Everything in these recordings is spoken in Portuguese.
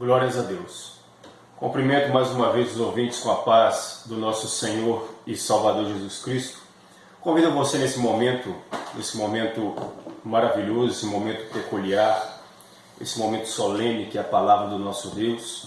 Glórias a Deus. Cumprimento mais uma vez os ouvintes com a paz do nosso Senhor e Salvador Jesus Cristo. Convido você nesse momento, nesse momento maravilhoso, esse momento peculiar, esse momento solene que é a palavra do nosso Deus.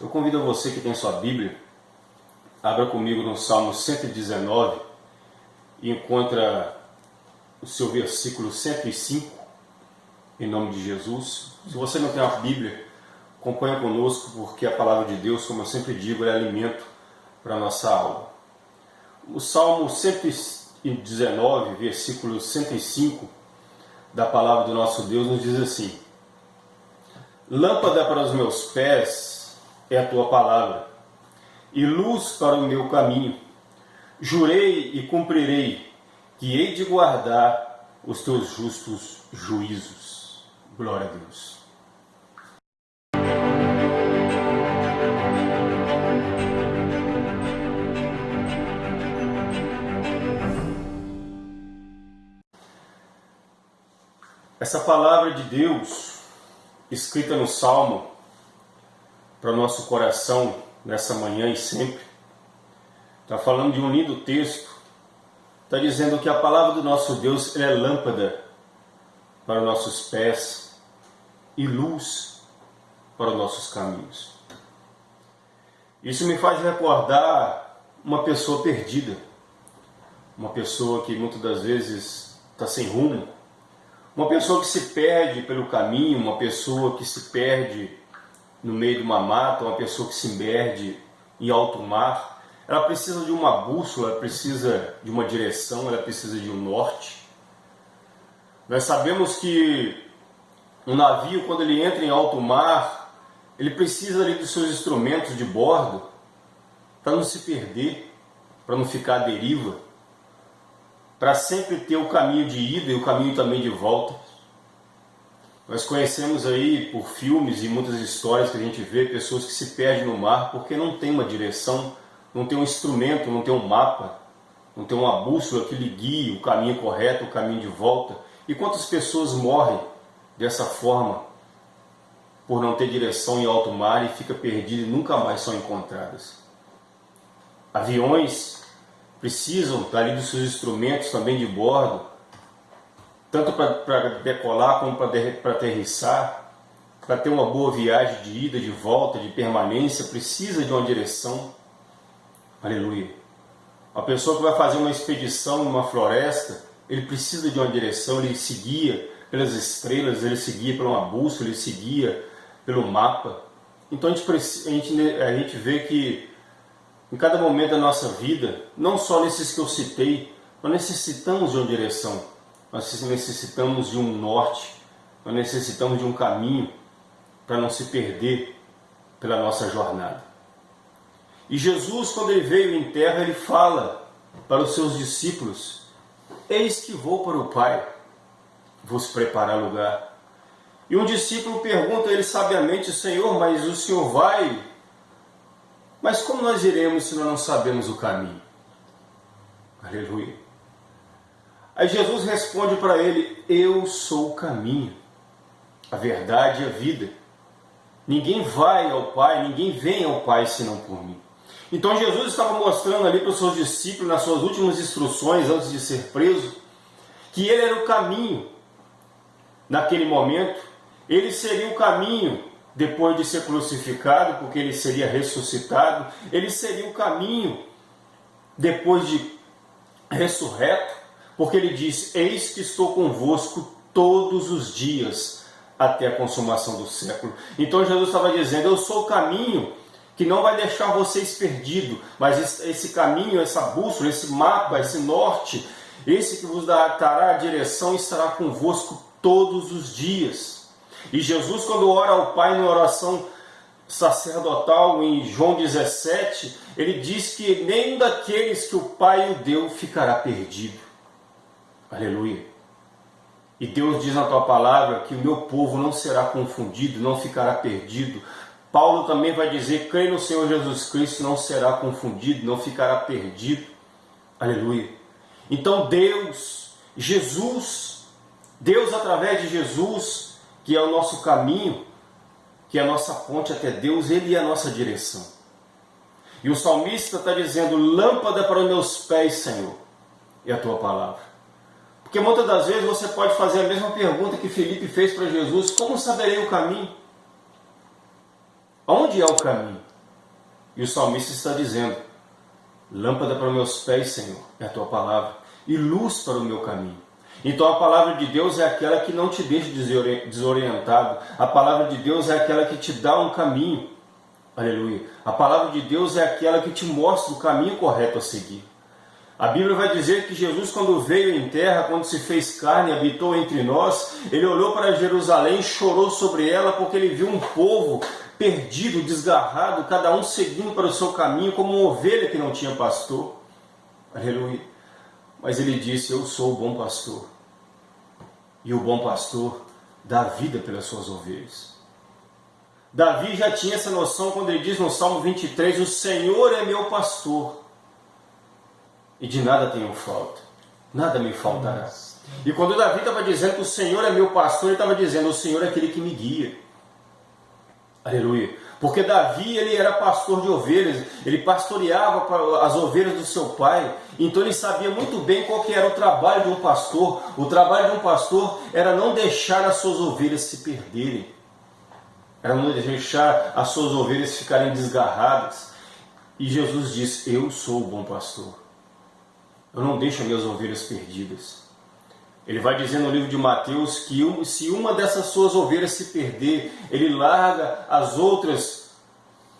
Eu convido você que tem sua Bíblia, abra comigo no Salmo 119 e encontra o seu versículo 105, em nome de Jesus. Se você não tem a Bíblia, acompanha conosco, porque a palavra de Deus, como eu sempre digo, é alimento para a nossa alma. O Salmo 119, versículo 105 da palavra do nosso Deus nos diz assim: Lâmpada para os meus pés é a tua palavra, e luz para o meu caminho. Jurei e cumprirei que hei de guardar os teus justos juízos. Glória a Deus. Essa palavra de Deus, escrita no Salmo, para o nosso coração nessa manhã e sempre, está falando de um lindo texto, está dizendo que a palavra do nosso Deus é lâmpada para os nossos pés e luz para os nossos caminhos. Isso me faz recordar uma pessoa perdida, uma pessoa que muitas das vezes está sem rumo, uma pessoa que se perde pelo caminho, uma pessoa que se perde no meio de uma mata, uma pessoa que se perde em alto mar, ela precisa de uma bússola, ela precisa de uma direção, ela precisa de um norte. Nós sabemos que um navio, quando ele entra em alto mar, ele precisa ali dos seus instrumentos de bordo para não se perder, para não ficar à deriva para sempre ter o caminho de ida e o caminho também de volta. Nós conhecemos aí por filmes e muitas histórias que a gente vê pessoas que se perdem no mar porque não tem uma direção, não tem um instrumento, não tem um mapa, não tem uma bússola que lhe guie o caminho correto, o caminho de volta. E quantas pessoas morrem dessa forma por não ter direção em alto mar e fica perdida e nunca mais são encontradas? Aviões precisam estar ali dos seus instrumentos também de bordo, tanto para decolar como para aterrissar, para ter uma boa viagem de ida, de volta, de permanência, precisa de uma direção. Aleluia. A pessoa que vai fazer uma expedição numa floresta, ele precisa de uma direção, ele se guia pelas estrelas, ele se guia por uma bússola, ele se guia pelo mapa. Então a gente, a gente, a gente vê que em cada momento da nossa vida, não só nesses que eu citei, nós necessitamos de uma direção, nós necessitamos de um norte, nós necessitamos de um caminho para não se perder pela nossa jornada. E Jesus, quando ele veio em terra, ele fala para os seus discípulos: Eis que vou para o Pai, vos preparar lugar. E um discípulo pergunta a ele sabiamente: Senhor, mas o Senhor vai mas como nós iremos se nós não sabemos o caminho? Aleluia. Aí Jesus responde para ele: Eu sou o caminho, a verdade e a vida. Ninguém vai ao Pai, ninguém vem ao Pai senão por mim. Então Jesus estava mostrando ali para os seus discípulos, nas suas últimas instruções, antes de ser preso, que ele era o caminho. Naquele momento, ele seria o caminho depois de ser crucificado, porque ele seria ressuscitado, ele seria o caminho depois de ressurreto, porque ele diz: Eis que estou convosco todos os dias até a consumação do século. Então Jesus estava dizendo: Eu sou o caminho que não vai deixar vocês perdidos, mas esse caminho, essa bússola, esse mapa, esse norte, esse que vos dará a direção estará convosco todos os dias. E Jesus, quando ora ao Pai na oração sacerdotal em João 17, ele diz que nem daqueles que o Pai o deu ficará perdido. Aleluia. E Deus diz na tua palavra que o meu povo não será confundido, não ficará perdido. Paulo também vai dizer: crê no Senhor Jesus Cristo, não será confundido, não ficará perdido. Aleluia. Então Deus, Jesus, Deus através de Jesus, que é o nosso caminho, que é a nossa ponte até Deus, Ele é a nossa direção. E o salmista está dizendo: Lâmpada para os meus pés, Senhor, é a tua palavra. Porque muitas das vezes você pode fazer a mesma pergunta que Felipe fez para Jesus: Como saberei o caminho? Onde é o caminho? E o salmista está dizendo: Lâmpada para os meus pés, Senhor, é a tua palavra, e luz para o meu caminho. Então a palavra de Deus é aquela que não te deixa desorientado, a palavra de Deus é aquela que te dá um caminho. Aleluia. A palavra de Deus é aquela que te mostra o caminho correto a seguir. A Bíblia vai dizer que Jesus, quando veio em terra, quando se fez carne e habitou entre nós, ele olhou para Jerusalém e chorou sobre ela porque ele viu um povo perdido, desgarrado, cada um seguindo para o seu caminho como uma ovelha que não tinha pastor. Aleluia. Mas ele disse: Eu sou o bom pastor. E o bom pastor dá vida pelas suas ovelhas. Davi já tinha essa noção quando ele diz no Salmo 23: O Senhor é meu pastor, e de nada tenho falta, nada me faltará. E quando Davi estava dizendo que o Senhor é meu pastor, ele estava dizendo: O Senhor é aquele que me guia. Aleluia. Porque Davi ele era pastor de ovelhas, ele pastoreava as ovelhas do seu pai, então ele sabia muito bem qual que era o trabalho de um pastor. O trabalho de um pastor era não deixar as suas ovelhas se perderem era não deixar as suas ovelhas ficarem desgarradas. E Jesus diz: Eu sou o bom pastor. Eu não deixo as minhas ovelhas perdidas. Ele vai dizer no livro de Mateus que se uma dessas suas ovelhas se perder, ele larga as outras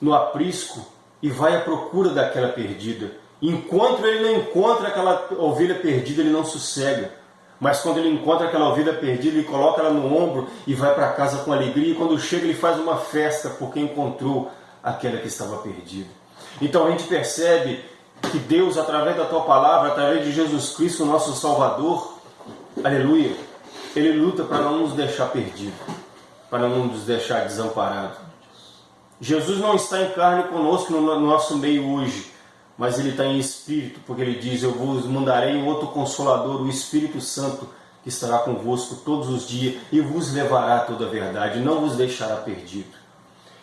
no aprisco e vai à procura daquela perdida. Enquanto ele não encontra aquela ovelha perdida, ele não sossega. Mas quando ele encontra aquela ovelha perdida, ele coloca ela no ombro e vai para casa com alegria. E quando chega, ele faz uma festa porque encontrou aquela que estava perdida. Então a gente percebe que Deus, através da tua palavra, através de Jesus Cristo, nosso Salvador, aleluia, ele luta para não nos deixar perdidos, para não nos deixar desamparados. Jesus não está em carne conosco no nosso meio hoje, mas ele está em espírito, porque ele diz: Eu vos mandarei outro consolador, o Espírito Santo, que estará convosco todos os dias e vos levará toda a verdade, não vos deixará perdido.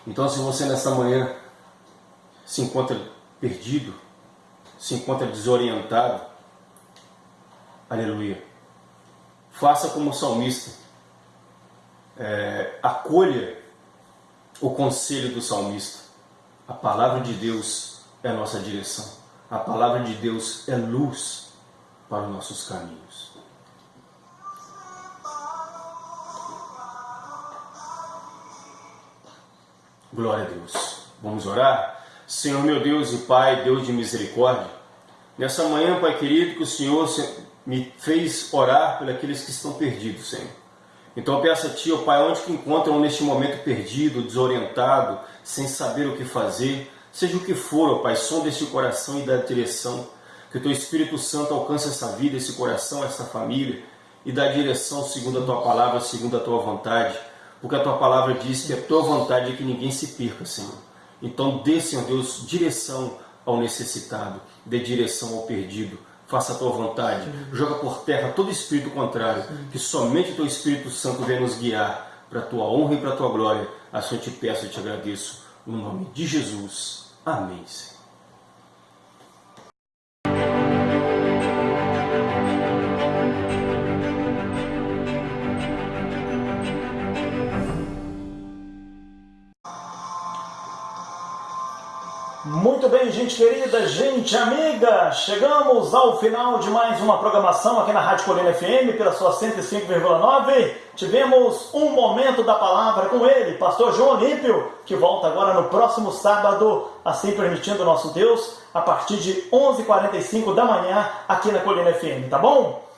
Então, se você nessa manhã se encontra perdido, se encontra desorientado, aleluia, faça como salmista, é, acolha o conselho do salmista, a palavra de Deus é nossa direção. A palavra de Deus é luz para os nossos caminhos. Glória a Deus. Vamos orar? Senhor meu Deus e Pai, Deus de misericórdia, nessa manhã, Pai querido, que o Senhor me fez orar por aqueles que estão perdidos, Senhor. Então eu peço a Ti, ó Pai, onde que encontram neste momento perdido, desorientado, sem saber o que fazer, Seja o que for, ó Pai, som deste coração e da direção. Que o Teu Espírito Santo alcance essa vida, esse coração, essa família e dá direção segundo a Tua palavra, segundo a Tua vontade. Porque a Tua palavra diz que a Tua vontade é que ninguém se perca, Senhor. Então dê, Senhor Deus, direção ao necessitado, dê direção ao perdido. Faça a tua vontade, joga por terra todo espírito contrário, que somente o teu Espírito Santo venha nos guiar para a tua honra e para a tua glória. Assim eu te peço e te agradeço. No nome de Jesus. Amém, Senhor. Bem, gente querida, gente amiga, chegamos ao final de mais uma programação aqui na Rádio Colina FM pela sua 105,9. Tivemos um momento da palavra com ele, pastor João Olímpio, que volta agora no próximo sábado, assim permitindo nosso Deus, a partir de 11h45 da manhã aqui na Colina FM, tá bom?